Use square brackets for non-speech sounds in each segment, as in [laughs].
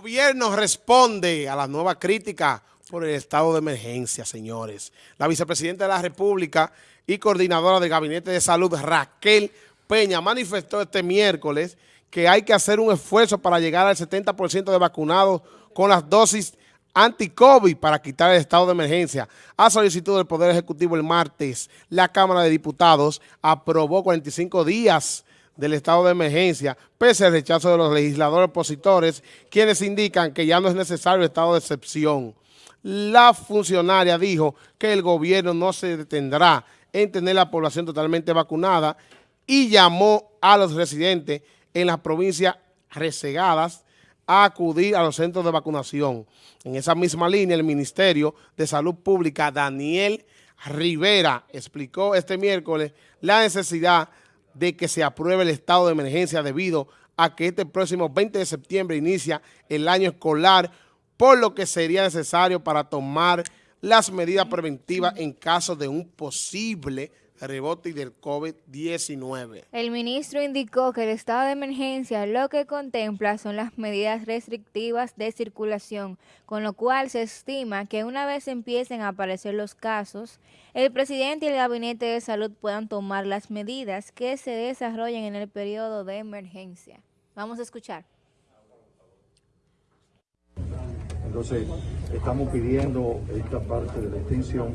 Gobierno responde a la nueva crítica por el estado de emergencia, señores. La vicepresidenta de la República y coordinadora del Gabinete de Salud, Raquel Peña, manifestó este miércoles que hay que hacer un esfuerzo para llegar al 70% de vacunados con las dosis anti-COVID para quitar el estado de emergencia. A solicitud del Poder Ejecutivo el martes, la Cámara de Diputados aprobó 45 días del estado de emergencia, pese al rechazo de los legisladores opositores, quienes indican que ya no es necesario estado de excepción. La funcionaria dijo que el gobierno no se detendrá en tener la población totalmente vacunada y llamó a los residentes en las provincias resegadas a acudir a los centros de vacunación. En esa misma línea, el Ministerio de Salud Pública, Daniel Rivera, explicó este miércoles la necesidad de que se apruebe el estado de emergencia debido a que este próximo 20 de septiembre inicia el año escolar, por lo que sería necesario para tomar las medidas preventivas en caso de un posible rebote del COVID-19. El ministro indicó que el estado de emergencia lo que contempla son las medidas restrictivas de circulación, con lo cual se estima que una vez empiecen a aparecer los casos, el presidente y el gabinete de salud puedan tomar las medidas que se desarrollen en el periodo de emergencia. Vamos a escuchar. Entonces, estamos pidiendo esta parte de la extensión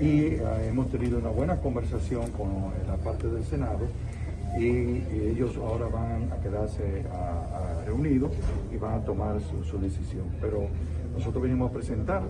y eh, hemos tenido una buena conversación con la parte del Senado y, ellos ahora van a quedarse reunidos y van a tomar su, decisión. Pero nosotros venimos a presentar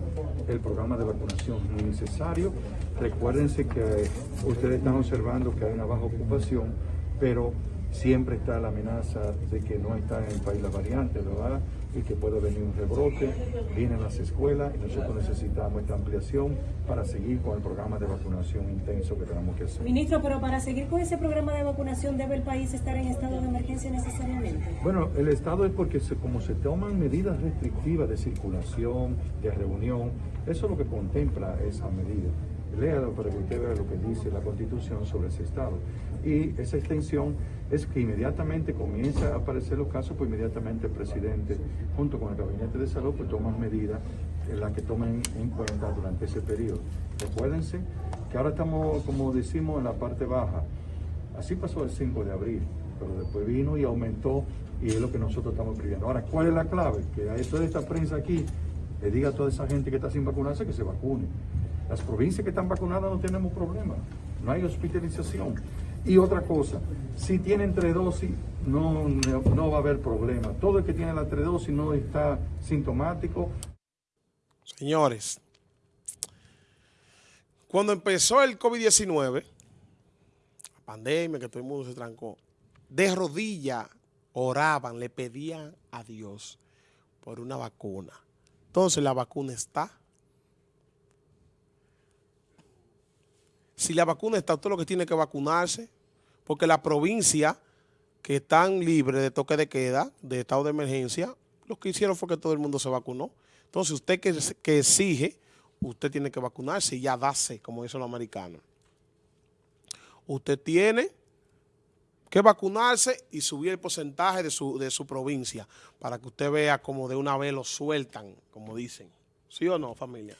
el programa de vacunación necesario. Recuérdense que ustedes están observando que hay una baja ocupación, pero siempre está la amenaza de que no está en el país la variante, ¿verdad? Y que puede venir un rebrote, vienen las escuelas y nosotros necesitamos esta ampliación para seguir con el programa de vacunación intenso que tenemos que hacer. Ministro, pero para seguir con ese programa de vacunación, ¿debe el país estar en estado de emergencia necesariamente? Bueno, el estado es porque como se toman medidas restrictivas de circulación, de reunión, eso es lo que contempla esa medida léalo para que usted vea lo que dice la Constitución sobre ese Estado. Y esa extensión es que inmediatamente comienza a aparecer los casos, pues inmediatamente el presidente, junto con el Gabinete de Salud, pues toman medidas en las que tomen en cuenta durante ese periodo. Recuérdense que ahora estamos, como decimos, en la parte baja. Así pasó el 5 de abril, pero después vino y aumentó y es lo que nosotros estamos pidiendo. Ahora, ¿cuál es la clave? Que a toda esta prensa aquí le diga a toda esa gente que está sin vacunarse que se vacune. Las provincias que están vacunadas no tenemos problema, no hay hospitalización. Y otra cosa, si tienen tres dosis, no, no va a haber problema. Todo el que tiene la tres dosis no está sintomático. Señores, cuando empezó el COVID-19, la pandemia, que todo el mundo se trancó, de rodillas oraban, le pedían a Dios por una vacuna. Entonces la vacuna está. Si la vacuna está, usted lo que tiene que vacunarse, porque la provincia que están libres de toque de queda, de estado de emergencia, lo que hicieron fue que todo el mundo se vacunó. Entonces, usted que, que exige, usted tiene que vacunarse y ya dase, como dicen los americanos. Usted tiene que vacunarse y subir el porcentaje de su, de su provincia para que usted vea como de una vez lo sueltan, como dicen. ¿Sí o no, familia?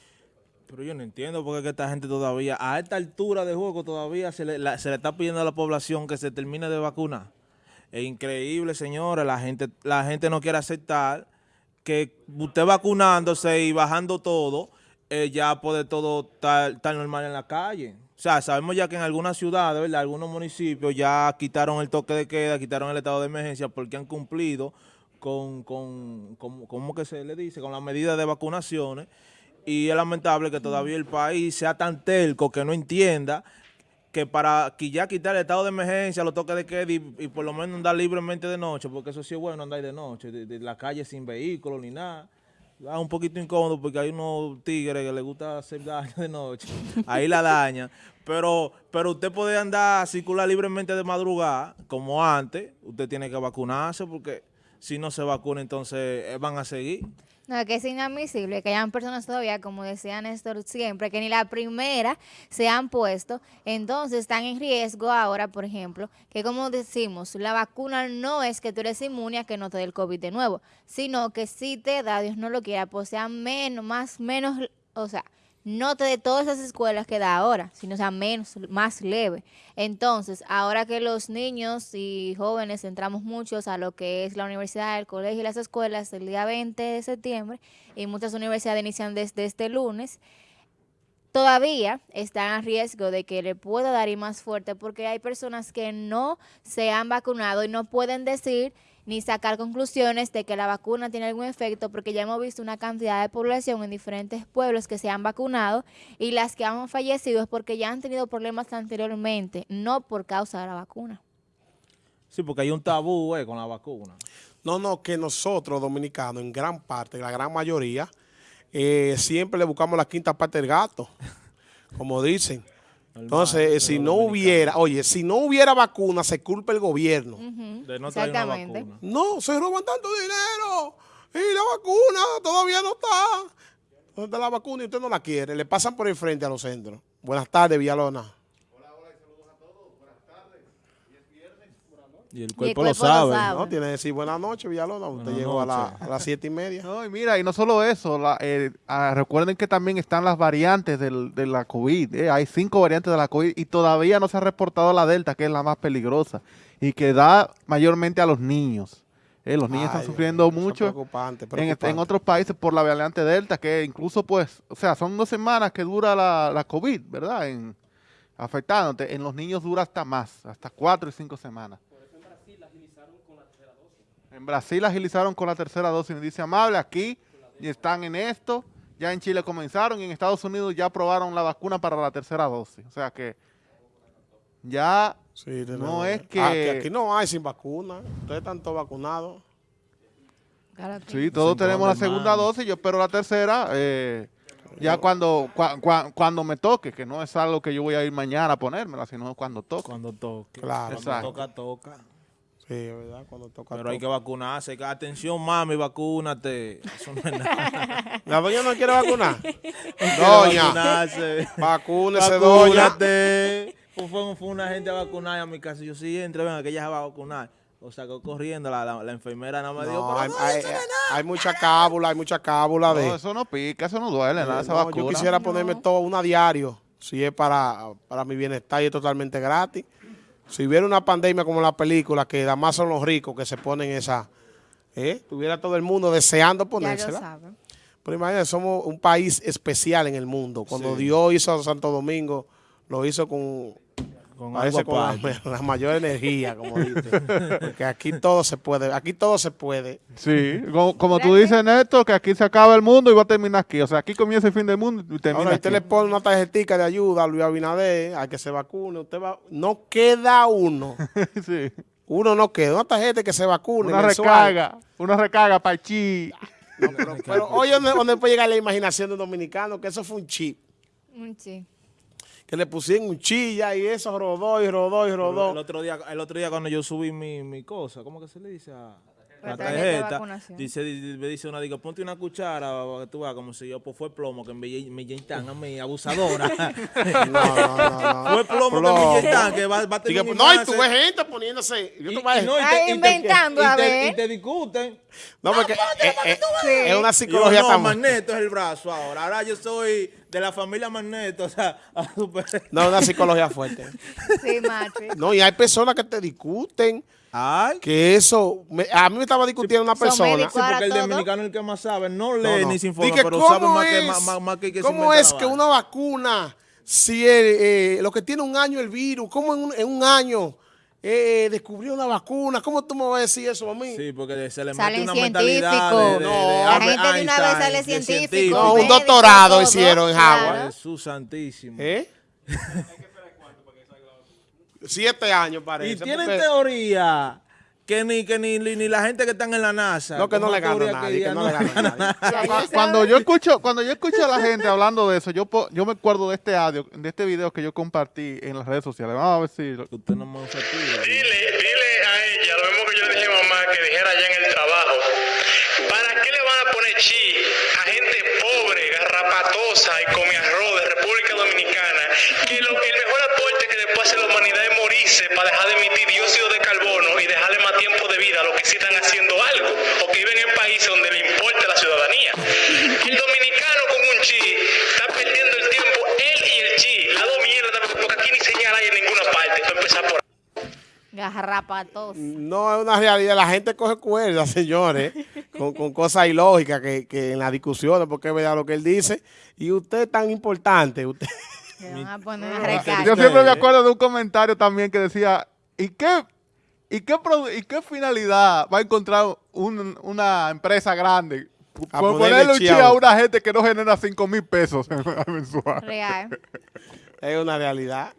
Pero yo no entiendo por qué esta gente todavía, a esta altura de juego todavía se le, se le está pidiendo a la población que se termine de vacunar. Es increíble, señores, la gente, la gente no quiere aceptar que usted vacunándose y bajando todo, eh, ya puede todo estar, normal en la calle. O sea, sabemos ya que en algunas ciudades, ¿verdad? algunos municipios ya quitaron el toque de queda, quitaron el estado de emergencia porque han cumplido con, con, con ¿cómo que se le dice? Con las medidas de vacunaciones y es lamentable que todavía el país sea tan telco que no entienda que para que ya quitar el estado de emergencia, lo toque de queda y, por lo menos andar libremente de noche, porque eso sí es bueno andar de noche, de, la calle sin vehículos ni nada. Es un poquito incómodo porque hay unos tigres que les gusta hacer daño de noche. Ahí la daña. Pero, pero usted puede andar, circular libremente de madrugada, como antes. Usted tiene que vacunarse porque si no se vacuna, entonces eh, van a seguir. No, que es inadmisible que hayan personas todavía, como decía Néstor siempre, que ni la primera se han puesto, entonces están en riesgo ahora, por ejemplo, que como decimos, la vacuna no es que tú eres inmune a que no te dé el COVID de nuevo, sino que si te da, Dios no lo quiera, pues sea menos, más, menos, o sea, no de todas esas escuelas que da ahora, sino sea menos, más leve. Entonces, ahora que los niños y jóvenes entramos muchos a lo que es la universidad, el colegio y las escuelas el día 20 de septiembre, y muchas universidades inician desde este lunes, todavía están a riesgo de que le pueda dar y más fuerte porque hay personas que no se han vacunado y no pueden decir ni sacar conclusiones de que la vacuna tiene algún efecto, porque ya hemos visto una cantidad de población en diferentes pueblos que se han vacunado y las que han fallecido es porque ya han tenido problemas anteriormente, no por causa de la vacuna. Sí, porque hay un tabú eh, con la vacuna. No, no, que nosotros dominicanos, en gran parte, la gran mayoría, eh, siempre le buscamos la quinta parte del gato, [laughs] como dicen. Entonces, si no hubiera, oye, si no hubiera vacuna, se culpa el gobierno. De no traer una Exactamente. vacuna. No, se roban tanto dinero. Y la vacuna todavía no está. ¿Dónde está la vacuna y usted no la quiere? Le pasan por el frente a los centros. Buenas tardes, Villalona. Y el Y el cuerpo, lo sabe. No, tiene que decir buenas noches, Villalona. Usted Buenas llegó a, la- noches. a las siete y media. No, y mira, y no solo eso, la- eh, ah, recuerden que también están las variantes del- de la COVID. eh, Hay cinco variantes de la COVID y todavía no se ha reportado la Delta, que es la más peligrosa y que da mayormente a los niños. eh, los niños Ay, están sufriendo mucho preocupante, en, preocupante. en otros países por la variante Delta, que incluso pues, o sea, son dos semanas que dura la, la COVID, ¿verdad? En, afectándote. En los niños dura hasta más, hasta cuatro y cinco semanas. En Brasil agilizaron con la tercera dosis, me dice Amable, aquí y están en esto, ya en Chile comenzaron y en Estados Unidos ya aprobaron la vacuna para la tercera dosis. O sea que ya Sí, no es Ah, que- aquí no hay sin vacuna. Ustedes están todos vacunados. Sí, todos tenemos la segunda dosis, yo espero la tercera, eh, ya cuando, cua- cua- cuando me toque, que no es algo que yo voy a ir mañana a ponérmela, sino cuando toque. Cuando toque. Claro. Cuando Exacto. toca, toca. Sí, verdad, cuando toca. Pero hay que vacunarse. Atención, mami, vacúnate. Eso no es nada. [laughs] ¿La doña no quiere vacunar? [laughs] Doña, vacunarse. vacúnese, doña. Vacúnate. Fue, fue- fue una gente a vacunar a mi casa. Yo sí, entre, venga, que ella se va a vacunar. O sacó corriendo, la, la, la enfermera más dijo, No, pero hay, no, hay- no hay mucha cábula, hay mucha cábula de... No, eso no pica, eso no duele, nada, esa No, vacuna. yo quisiera ponerme todo una diario, si es para, para mi bienestar y es totalmente gratis. Si hubiera una pandemia como la película, que además son los ricos que se ponen esa, ¿eh? tuviera todo el mundo deseando ya lo ponérsela. Pero imagínate, somos un país especial en el mundo. Cuando Sí. Dios hizo a Santo Domingo, lo hizo con, Con parece algo con [laughs] la, mayor energía, como [laughs] dice. Porque aquí todo se puede, aquí todo se puede. Sí, como, como tú dices, Néstor, que aquí se acaba el mundo y va a terminar aquí. O sea, aquí comienza el fin del mundo y termina Ahora, aquí. usted le pone una tarjetita de ayuda a Luis Abinader, a que se vacune, usted va, no queda uno. [laughs] sí. Uno no queda, una tarjeta que se vacune. Una mensual. recarga, una recarga para chi. No, pero, pero oye, ¿dónde, dónde puede llegar la imaginación de un dominicano? Que eso fue un chip. Mm, Sí. Que le pusieron un chilla y eso rodó y rodó y El rodó. otro día, el otro día cuando yo subí mi, mi cosa, ¿cómo que se le dice? A, La la tarjeta de. Dice, di- me dice una, digo, ponte una cuchara, para que tú veas como si yo, pues fue plomo que me, me inyectan a mí, abusadora. [laughs] [laughs] No, no, no, no. fue plomo, que Plomo. me inyectan, que va, va a terminar no, y mi tú ves gente poniéndose. Yo vas- te- te- inventando, y a te- ver. Y te discuten. No, porque eh, eh, es una psicología no, tan... Magneto es el brazo ahora. Ahora yo soy de la familia Magneto, o sea, [laughs] a super... No, una psicología fuerte. Sí, Matrix. No, y hay personas que te discuten Ay, que eso... me- a mí me estaba discutiendo una Son persona. Sí, porque el todo. dominicano es el que más sabe. No No, lee no. ni se informa, Dije, pero sabe ¿cómo más que, es- más, más- más que, que ¿Cómo es que una vacuna, si eh, eh, lo que tiene un año el virus, cómo en un, en un año eh, descubrió una vacuna? ¿Cómo tú me vas a decir eso a mí? Sí, porque se le Salen mete una mentalidad de, de, No, de la gente de una vez Einstein, sale de científico, No, un doctorado todo, hicieron en claro. Howard. Jesús santísimo. ¿Eh? [laughs] Siete años Y parece. tienen porque- teoría que ni que ni, ni, ni la gente que están en la NASA. No, que no le gana a nadie, que no le gana Cuando yo escucho, cuando yo escucho a la gente hablando de eso, yo po- yo me acuerdo de este audio, de este video que yo compartí en las redes sociales. Vamos a ver si Usted no me. Dile, dile ella lo mismo que yo dije a mamá que dijera allá en el trabajo. ¿Para qué le van a poner chi a gente pobre, garrapatosa y come arroz de República Dominicana? Que lo, el mejor aporte que le puede hacer la humanidad es morirse para dejar de emitir dióxido de carbono y dejarle más tiempo de vida a los que sí están haciendo algo o que viven en países donde Garrapatos. No es una realidad. La gente coge cuerda, [laughs] señores, con, con cosas ilógicas que, que en las discusiones, porque es verdad lo que él dice. Y usted es tan importante. Usted, van a poner a Yo siempre me acuerdo de un comentario también que decía, ¿y qué, y qué, y qué finalidad va a encontrar un- una empresa grande A por ponerle un chi a una gente que no genera 5 mil pesos [laughs] mensual? Real. es una realidad.